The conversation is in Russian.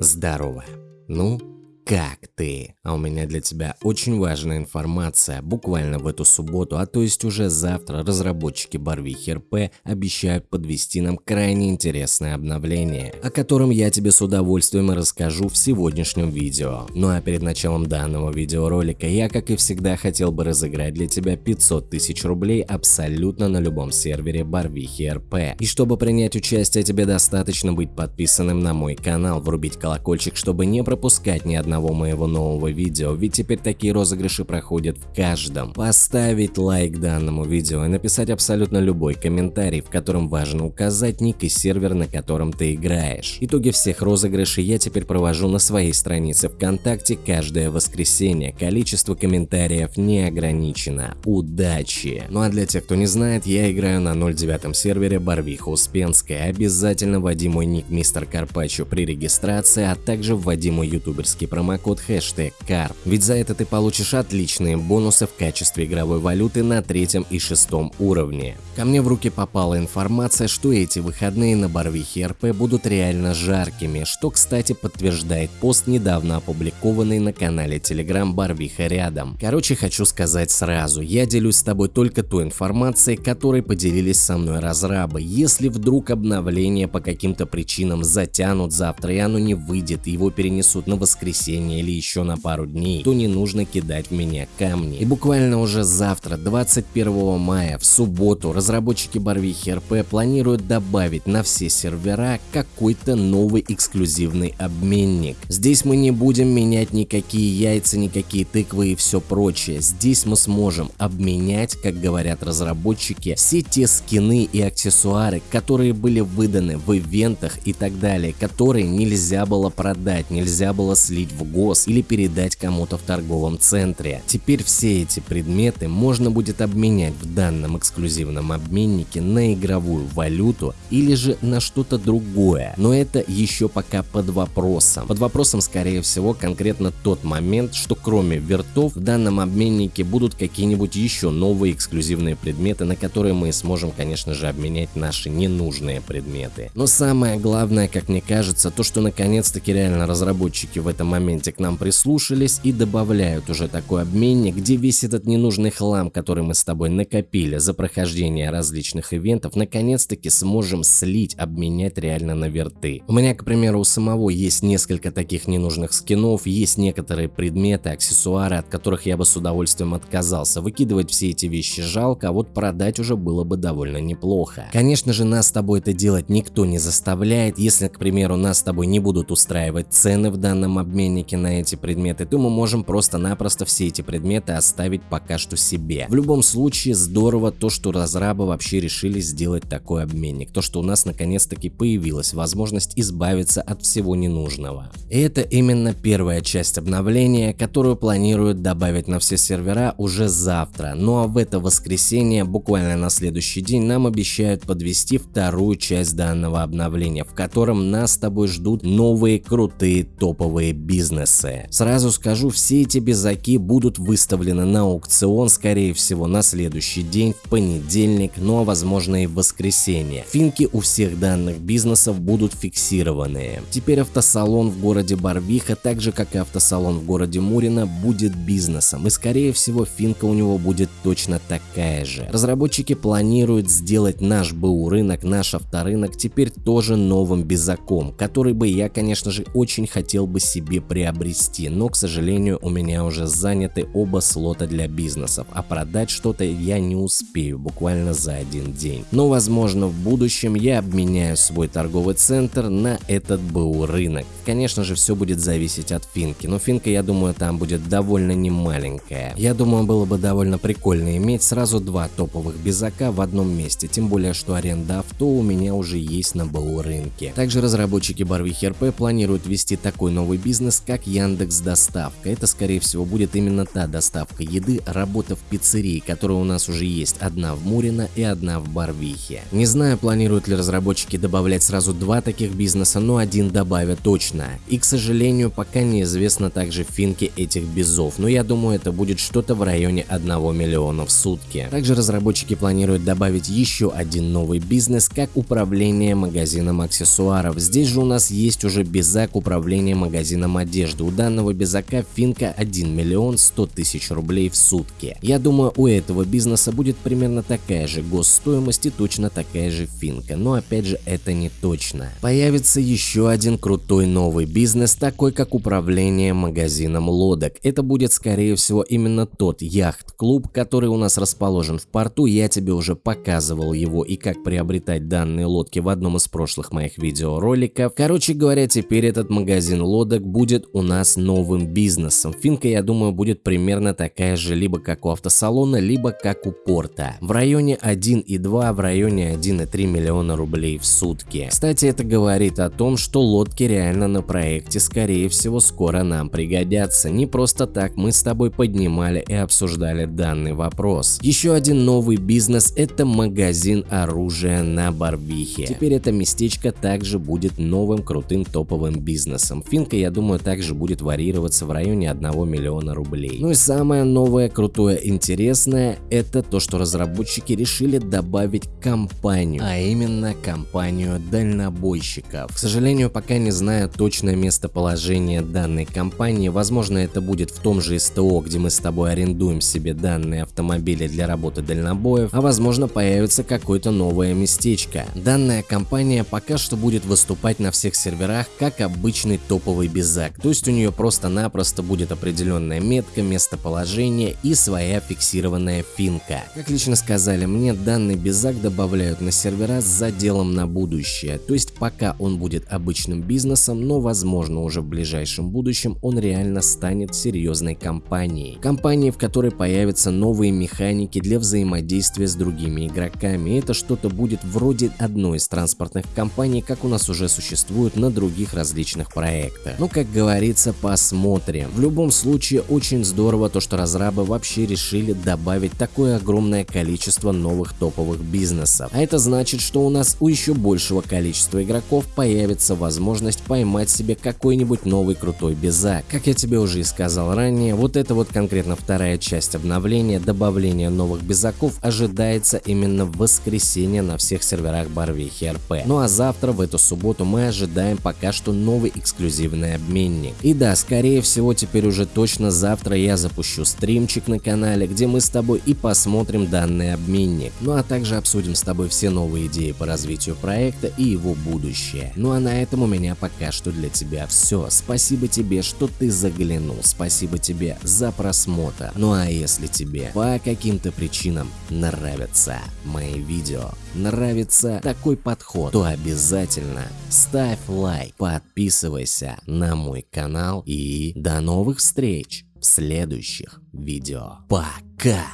Здорово. Ну, как ты? А у меня для тебя очень важная информация. Буквально в эту субботу, а то есть уже завтра, разработчики Барвихи РП обещают подвести нам крайне интересное обновление, о котором я тебе с удовольствием расскажу в сегодняшнем видео. Ну а перед началом данного видеоролика я, как и всегда, хотел бы разыграть для тебя 500 тысяч рублей абсолютно на любом сервере Барвихи РП. И чтобы принять участие, тебе достаточно быть подписанным на мой канал, врубить колокольчик, чтобы не пропускать ни одного одного моего нового видео, ведь теперь такие розыгрыши проходят в каждом. Поставить лайк данному видео и написать абсолютно любой комментарий, в котором важно указать ник и сервер, на котором ты играешь. Итоги всех розыгрышей я теперь провожу на своей странице ВКонтакте каждое воскресенье. Количество комментариев не ограничено. Удачи! Ну а для тех, кто не знает, я играю на 09 сервере Барвиха Успенская. Обязательно вводи мой ник Мистер Карпачо при регистрации, а также вводи мой ютуберский промокод промокод хэштег CARP, ведь за это ты получишь отличные бонусы в качестве игровой валюты на третьем и шестом уровне. Ко мне в руки попала информация, что эти выходные на Барвихе РП будут реально жаркими, что кстати подтверждает пост, недавно опубликованный на канале Telegram Барвиха рядом. Короче, хочу сказать сразу, я делюсь с тобой только той информацией, которой поделились со мной разрабы. Если вдруг обновление по каким-то причинам затянут завтра и оно не выйдет, его перенесут на воскресенье, воскресенье или еще на пару дней, то не нужно кидать в меня камни. И буквально уже завтра, 21 мая, в субботу, разработчики Барвихи РП планируют добавить на все сервера какой-то новый эксклюзивный обменник. Здесь мы не будем менять никакие яйца, никакие тыквы и все прочее. Здесь мы сможем обменять, как говорят разработчики, все те скины и аксессуары, которые были выданы в ивентах и так далее, которые нельзя было продать, нельзя было слить в гос или передать кому-то в торговом центре. Теперь все эти предметы можно будет обменять в данном эксклюзивном обменнике на игровую валюту или же на что-то другое. Но это еще пока под вопросом. Под вопросом скорее всего конкретно тот момент, что кроме вертов в данном обменнике будут какие-нибудь еще новые эксклюзивные предметы, на которые мы сможем конечно же обменять наши ненужные предметы. Но самое главное, как мне кажется, то что наконец-таки реально разработчики в этом моменте моменте к нам прислушались и добавляют уже такой обменник, где весь этот ненужный хлам, который мы с тобой накопили за прохождение различных ивентов, наконец-таки сможем слить, обменять реально на верты. У меня, к примеру, у самого есть несколько таких ненужных скинов, есть некоторые предметы, аксессуары, от которых я бы с удовольствием отказался. Выкидывать все эти вещи жалко, а вот продать уже было бы довольно неплохо. Конечно же, нас с тобой это делать никто не заставляет. Если, к примеру, нас с тобой не будут устраивать цены в данном обменнике, скидки на эти предметы, то мы можем просто-напросто все эти предметы оставить пока что себе. В любом случае здорово то, что разрабы вообще решили сделать такой обменник, то что у нас наконец-таки появилась возможность избавиться от всего ненужного. И это именно первая часть обновления, которую планируют добавить на все сервера уже завтра, ну а в это воскресенье, буквально на следующий день, нам обещают подвести вторую часть данного обновления, в котором нас с тобой ждут новые крутые топовые бизнесы бизнесы. Сразу скажу, все эти безаки будут выставлены на аукцион, скорее всего, на следующий день, в понедельник, ну а возможно и в воскресенье. Финки у всех данных бизнесов будут фиксированные. Теперь автосалон в городе Барвиха, так же как и автосалон в городе Мурино, будет бизнесом, и скорее всего финка у него будет точно такая же. Разработчики планируют сделать наш БУ рынок, наш авторынок теперь тоже новым безаком, который бы я, конечно же, очень хотел бы себе приобрести приобрести, но, к сожалению, у меня уже заняты оба слота для бизнесов, а продать что-то я не успею буквально за один день. Но, возможно, в будущем я обменяю свой торговый центр на этот БУ рынок. Конечно же, все будет зависеть от финки, но финка, я думаю, там будет довольно немаленькая. Я думаю, было бы довольно прикольно иметь сразу два топовых безака в одном месте, тем более, что аренда авто у меня уже есть на БУ рынке. Также разработчики Барвихи РП планируют вести такой новый бизнес, как Яндекс Доставка. Это скорее всего будет именно та доставка еды, работа в пиццерии, которая у нас уже есть одна в Мурино и одна в Барвихе. Не знаю, планируют ли разработчики добавлять сразу два таких бизнеса, но один добавят точно. И к сожалению, пока неизвестно также финки этих безов, но я думаю это будет что-то в районе 1 миллиона в сутки. Также разработчики планируют добавить еще один новый бизнес, как управление магазином аксессуаров. Здесь же у нас есть уже безак управления магазином одежды. У данного безака финка 1 миллион 100 тысяч рублей в сутки. Я думаю у этого бизнеса будет примерно такая же госстоимость и точно такая же финка, но опять же это не точно. Появится еще один крутой новый бизнес, такой как управление магазином лодок. Это будет скорее всего именно тот яхт-клуб, который у нас расположен в порту, я тебе уже показывал его и как приобретать данные лодки в одном из прошлых моих видеороликов. Короче говоря, теперь этот магазин лодок будет у нас новым бизнесом. Финка, я думаю, будет примерно такая же либо как у автосалона, либо как у порта. В районе 1,2, в районе 1,3 миллиона рублей в сутки. Кстати, это говорит о том, что лодки реально на проекте скорее всего скоро нам пригодятся. Не просто так мы с тобой поднимали и обсуждали данный вопрос. Еще один новый бизнес – это магазин оружия на Барвихе. Теперь это местечко также будет новым крутым топовым бизнесом. Финка, я думаю, также будет варьироваться в районе 1 миллиона рублей. Ну и самое новое, крутое, интересное – это то, что разработчики решили добавить компанию, а именно компанию дальнобойщиков. К сожалению, пока не знаю точное местоположение данной компании, возможно это будет в том же СТО, где мы с тобой арендуем себе данные автомобили для работы дальнобоев, а возможно появится какое-то новое местечко. Данная компания пока что будет выступать на всех серверах как обычный топовый безак, то есть у нее просто-напросто будет определенная метка, местоположение и своя фиксированная финка. Как лично сказали мне, данный безак добавляют на сервера с заделом на будущее, то есть пока он будет обычным бизнесом, но возможно уже в ближайшем будущем он реально станет серьезной компанией. Компанией, в которой появятся новые механики для взаимодействия с другими игроками. Это что-то будет вроде одной из транспортных компаний, как у нас уже существует на других различных проектах. Но, как говорится, посмотрим. В любом случае, очень здорово то, что разрабы вообще решили добавить такое огромное количество новых топовых бизнесов. А это значит, что у нас у еще большего количества игроков появится возможность поймать себе какой-нибудь новый крутой безак. Как я тебе уже и сказал ранее, вот это вот конкретно вторая часть обновления, добавление новых безаков ожидается именно в воскресенье на всех серверах Барвихи РП. Ну а завтра в эту субботу мы ожидаем пока что новый эксклюзивный обменник. И да, скорее всего теперь уже точно завтра я запущу стримчик на канале, где мы с тобой и посмотрим данный обменник. Ну а также обсудим с тобой все новые идеи по развитию проекта и его будущее. Ну а на этом у меня пока что для тебя все. Спасибо тебе, что ты заглянул. Спасибо тебе за просмотр. Ну а если тебе по каким-то причинам нравятся мои видео, нравится такой подход, то обязательно ставь лайк, подписывайся на мой канал и до новых встреч в следующих видео. Пока!